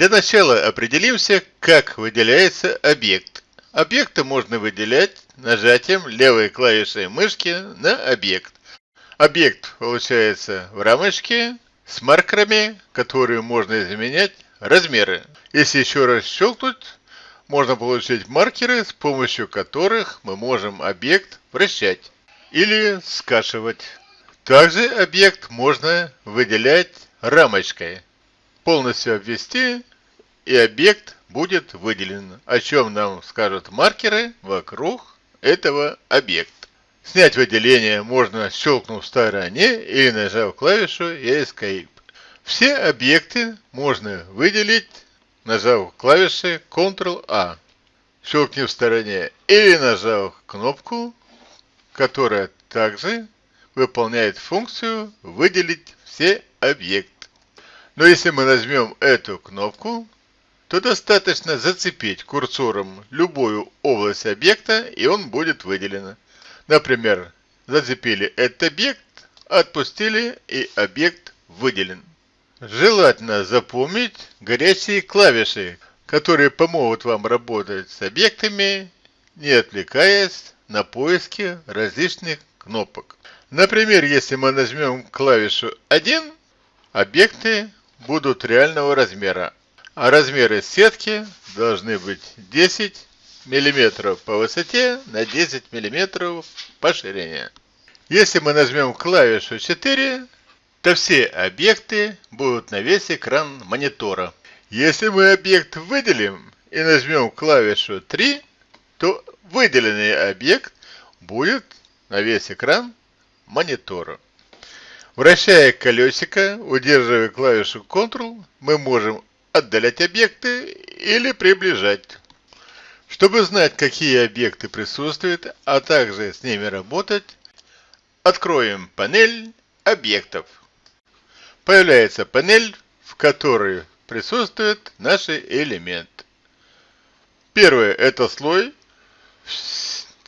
Для начала определимся, как выделяется объект. Объекты можно выделять нажатием левой клавиши мышки на объект. Объект получается в рамочке с маркерами, которые можно изменять размеры. Если еще раз щелкнуть, можно получить маркеры, с помощью которых мы можем объект вращать или скашивать. Также объект можно выделять рамочкой. Полностью обвести и объект будет выделен, о чем нам скажут маркеры вокруг этого объекта. Снять выделение можно щелкнув в стороне или нажав клавишу Escape. Все объекты можно выделить, нажав клавиши Ctrl-A. Щелкни в стороне или нажав кнопку, которая также выполняет функцию «Выделить все объекты». Но если мы нажмем эту кнопку, то достаточно зацепить курсором любую область объекта, и он будет выделен. Например, зацепили этот объект, отпустили, и объект выделен. Желательно запомнить горячие клавиши, которые помогут вам работать с объектами, не отвлекаясь на поиски различных кнопок. Например, если мы нажмем клавишу 1, объекты будут реального размера, а размеры сетки должны быть 10 мм по высоте на 10 мм по ширине. Если мы нажмем клавишу 4, то все объекты будут на весь экран монитора. Если мы объект выделим и нажмем клавишу 3, то выделенный объект будет на весь экран монитора. Вращая колесико, удерживая клавишу Ctrl, мы можем отдалять объекты или приближать. Чтобы знать, какие объекты присутствуют, а также с ними работать, откроем панель объектов. Появляется панель, в которой присутствуют наши элементы. Первое – это слой,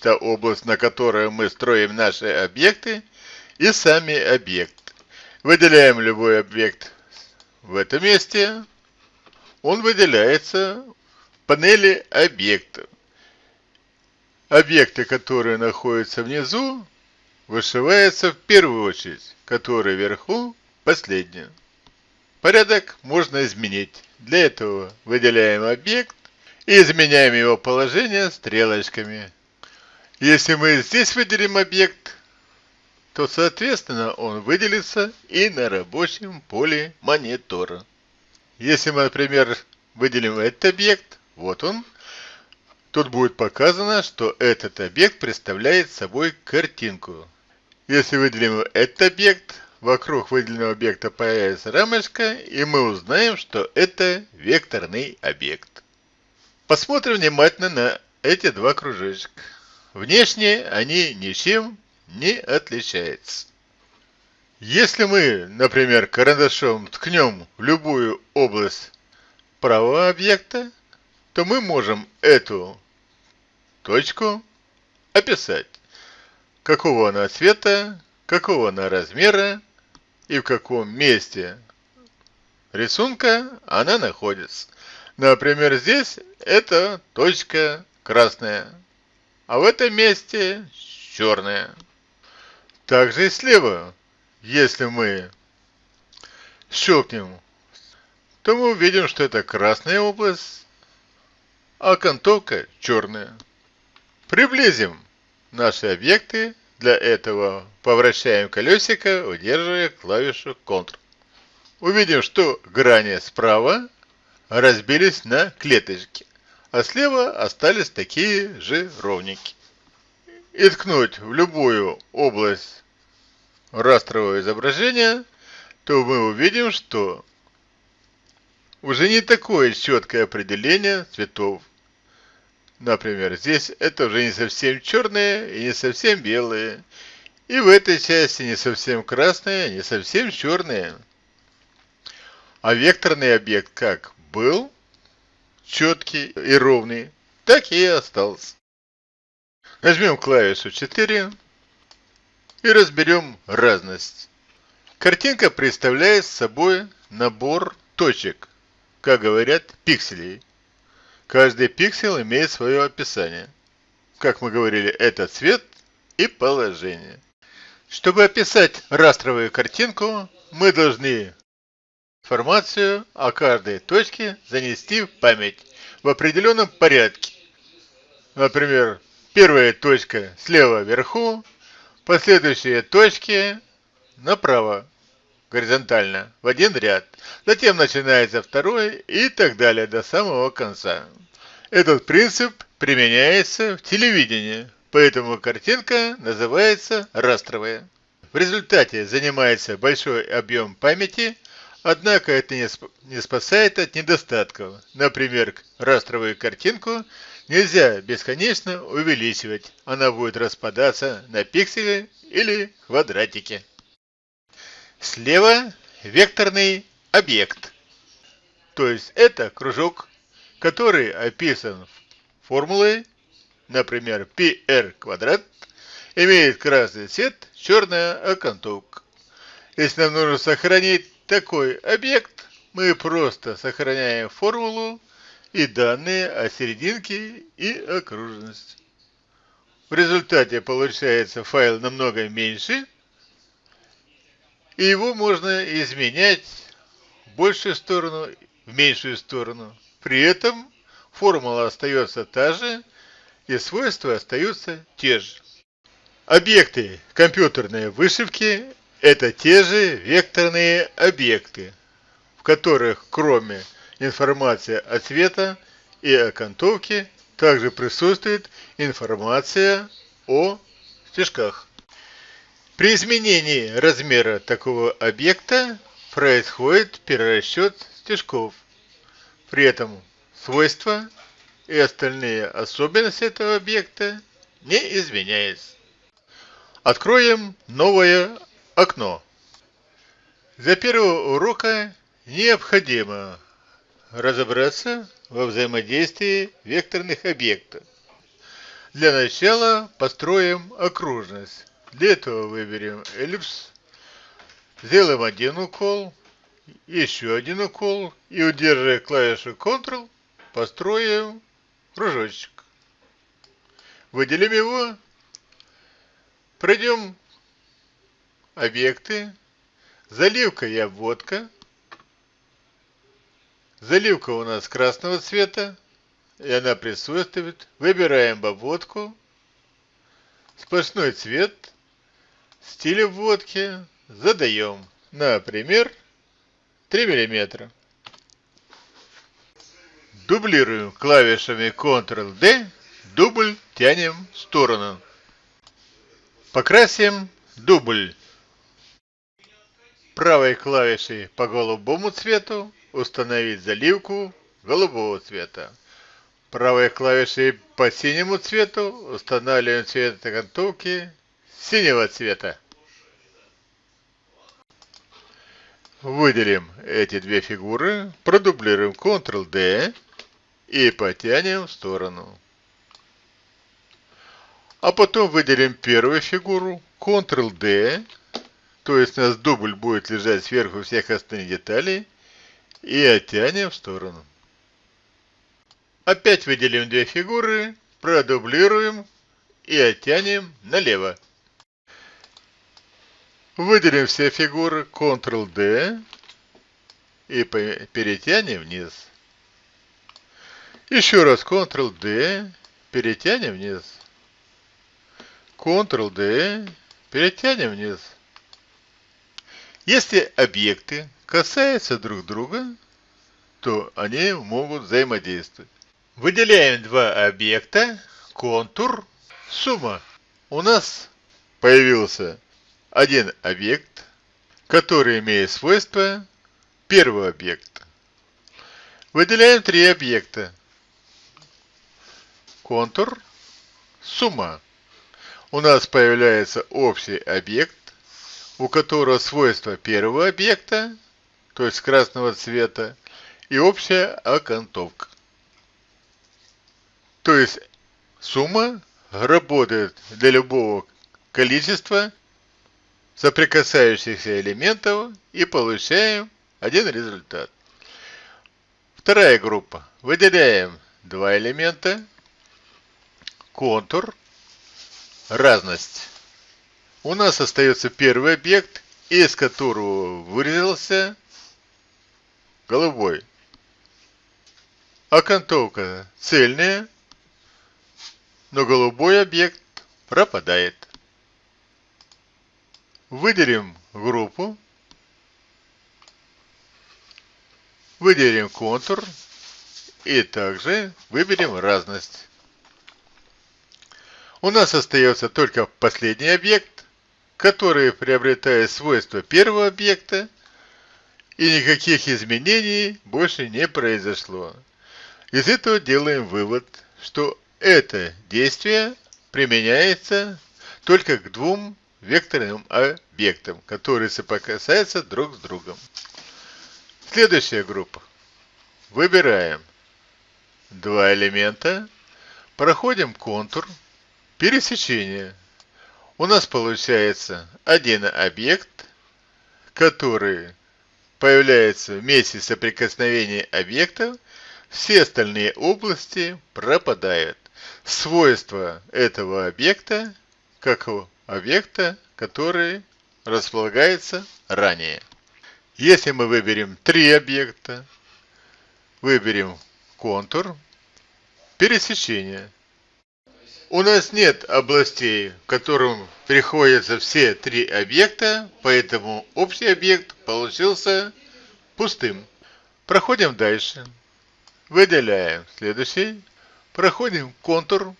та область, на которой мы строим наши объекты, и сами объекты. Выделяем любой объект в этом месте, он выделяется в панели объектов. Объекты, которые находятся внизу, вышиваются в первую очередь, которые вверху последние. Порядок можно изменить. Для этого выделяем объект и изменяем его положение стрелочками. Если мы здесь выделим объект, то соответственно он выделится и на рабочем поле монитора. Если мы, например, выделим этот объект, вот он, тут будет показано, что этот объект представляет собой картинку. Если выделим этот объект, вокруг выделенного объекта появится рамочка, и мы узнаем, что это векторный объект. Посмотрим внимательно на эти два кружочка. Внешне они ничем не отличаются. Если мы, например, карандашом ткнем в любую область правого объекта, то мы можем эту точку описать. Какого она цвета, какого она размера и в каком месте рисунка она находится. Например, здесь это точка красная, а в этом месте черная. Также и слева если мы щелкнем, то мы увидим, что это красная область, а окантовка черная. Приблизим наши объекты. Для этого повращаем колесико, удерживая клавишу Ctrl. Увидим, что грани справа разбились на клеточки, а слева остались такие же ровненькие. И ткнуть в любую область растровое изображение, то мы увидим, что уже не такое четкое определение цветов. Например, здесь это уже не совсем черное и не совсем белое. И в этой части не совсем красное, не совсем черное. А векторный объект как был четкий и ровный, так и остался. Нажмем клавишу 4 и разберем разность. Картинка представляет собой набор точек, как говорят, пикселей. Каждый пиксель имеет свое описание. Как мы говорили, это цвет и положение. Чтобы описать растровую картинку, мы должны информацию о каждой точке занести в память в определенном порядке. Например, первая точка слева вверху, последующие точки направо, горизонтально, в один ряд. Затем начинается второй и так далее до самого конца. Этот принцип применяется в телевидении, поэтому картинка называется растровая. В результате занимается большой объем памяти, однако это не спасает от недостатков. Например, растровую картинку нельзя бесконечно увеличивать, она будет распадаться на пиксели или квадратики. Слева векторный объект, то есть это кружок, который описан формулой, например, πr квадрат, имеет красный цвет, черная окантовка. Если нам нужно сохранить такой объект, мы просто сохраняем формулу и данные о серединке и окружности. В результате получается файл намного меньше, и его можно изменять в большую сторону, в меньшую сторону. При этом формула остается та же, и свойства остаются те же. Объекты компьютерной вышивки – это те же векторные объекты, в которых кроме информации о цвета и окантовке также присутствует информация о стежках. При изменении размера такого объекта происходит перерасчет стежков. При этом свойства и остальные особенности этого объекта не изменяются. Откроем новое окно. Для первого урока необходимо разобраться во взаимодействии векторных объектов. Для начала построим окружность. Для этого выберем эллипс, сделаем один укол, еще один укол и удерживая клавишу Ctrl, построим кружочек. Выделим его, пройдем объекты, заливка и обводка. Заливка у нас красного цвета, и она присутствует. Выбираем обводку, сплошной цвет, стиль обводки задаем, например, 3 мм. Дублируем клавишами Ctrl-D, дубль тянем в сторону. Покрасим дубль. Правой клавишей по голубому цвету установить заливку голубого цвета. Правой клавишей по синему цвету устанавливаем цвет окантовки синего цвета. Выделим эти две фигуры, продублируем Ctrl-D и потянем в сторону. А потом выделим первую фигуру, Ctrl-D, то есть у нас дубль будет лежать сверху всех остальных деталей, и оттянем в сторону. Опять выделим две фигуры, продублируем и оттянем налево. Выделим все фигуры Ctrl-D и перетянем вниз. Еще раз Ctrl-D, перетянем вниз. Ctrl-D, перетянем вниз. Если объекты касаются друг друга, то они могут взаимодействовать. Выделяем два объекта, контур, сумма. У нас появился один объект, который имеет свойства первого объекта. Выделяем три объекта. Контур, сумма. У нас появляется общий объект, у которого свойства первого объекта, то есть красного цвета, и общая окантовка. То есть сумма работает для любого количества соприкасающихся элементов и получаем один результат. Вторая группа. Выделяем два элемента, контур, разность. У нас остается первый объект, из которого вырезался голубой. Окантовка цельная, но голубой объект пропадает. Выделим группу, выделим контур и также выберем разность. У нас остается только последний объект, который приобретает свойства первого объекта, и никаких изменений больше не произошло. Из этого делаем вывод, что это действие применяется только к двум векторным объектам, которые соприкасаются друг с другом. Следующая группа. Выбираем два элемента, проходим контур, пересечение. У нас получается один объект, который появляется в месте соприкосновения объектов, все остальные области пропадают. Свойства этого объекта, как объекта, который располагается ранее. Если мы выберем три объекта, выберем контур, пересечение. У нас нет областей, в котором приходятся все три объекта, поэтому общий объект получился пустым. Проходим дальше. Выделяем следующий. Проходим контур,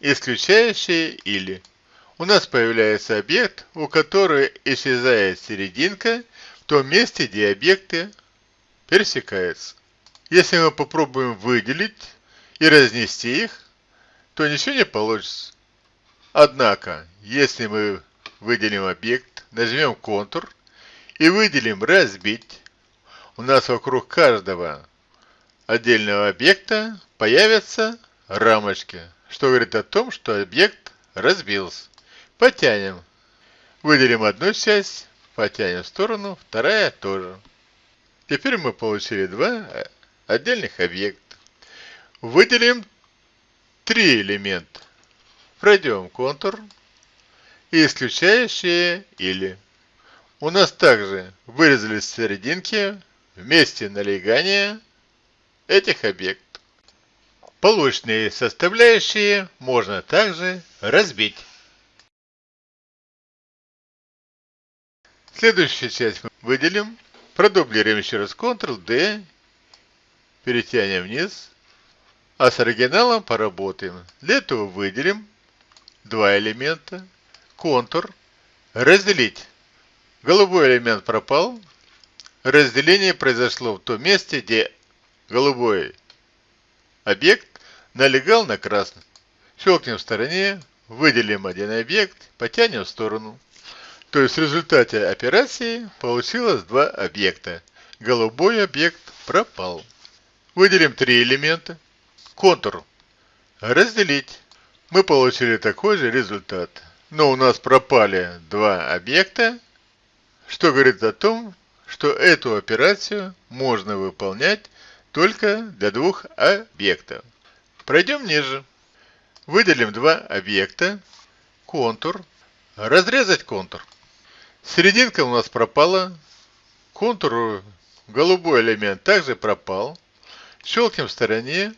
исключающий или. У нас появляется объект, у которого исчезает серединка в том месте, где объекты пересекаются. Если мы попробуем выделить и разнести их, то ничего не получится. Однако, если мы выделим объект, нажмем контур и выделим разбить, у нас вокруг каждого отдельного объекта появятся рамочки, что говорит о том, что объект разбился. Потянем. Выделим одну часть, потянем в сторону, вторая тоже. Теперь мы получили два отдельных объекта. Выделим три элемента. Пройдем контур и исключающие или. У нас также вырезались серединки вместе налегания этих объектов. Полученные составляющие можно также разбить. Следующую часть мы выделим, продублируем еще раз Ctrl-D, перетянем вниз, а с оригиналом поработаем. Для этого выделим два элемента, контур, разделить. Голубой элемент пропал, разделение произошло в том месте, где голубой объект налегал на красный. Щелкнем в стороне, выделим один объект, потянем в сторону. То есть в результате операции получилось два объекта. Голубой объект пропал. Выделим три элемента. Контур. Разделить. Мы получили такой же результат. Но у нас пропали два объекта, что говорит о том, что эту операцию можно выполнять только для двух объектов. Пройдем ниже. Выделим два объекта. Контур. Разрезать контур. Серединка у нас пропала. Контур, голубой элемент также пропал. Щелкнем в стороне.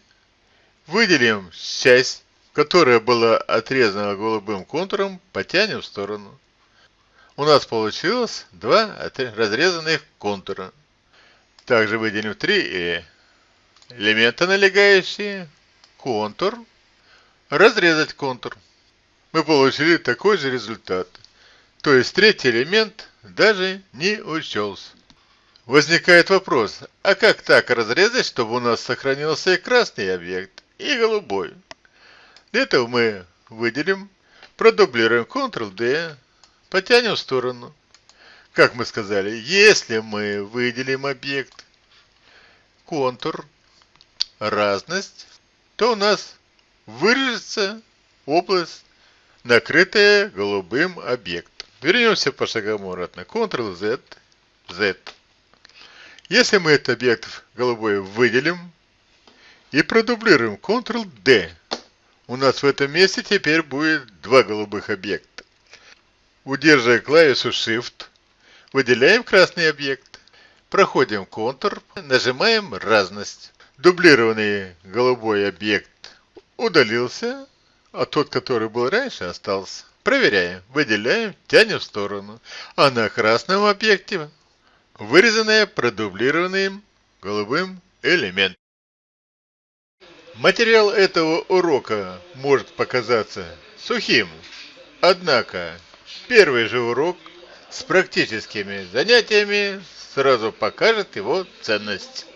Выделим часть, которая была отрезана голубым контуром, потянем в сторону. У нас получилось два разрезанных контура. Также выделим три элемента налегающие. Контур. Разрезать контур. Мы получили такой же результат. То есть третий элемент даже не учелся. Возникает вопрос, а как так разрезать, чтобы у нас сохранился и красный объект, и голубой? Для этого мы выделим, продублируем Ctrl-D, потянем в сторону. Как мы сказали, если мы выделим объект, контур, разность, то у нас вырежется область, накрытая голубым объектом. Вернемся по шагам обратно. Ctrl-Z, Z. Если мы этот объект голубой выделим и продублируем Ctrl-D, у нас в этом месте теперь будет два голубых объекта. Удерживая клавишу Shift, выделяем красный объект. Проходим Ctrl, нажимаем разность. Дублированный голубой объект удалился, а тот, который был раньше, остался. Проверяем, выделяем, тянем в сторону. А на красном объекте вырезанное продублированным голубым элемент. Материал этого урока может показаться сухим, однако первый же урок с практическими занятиями сразу покажет его ценность.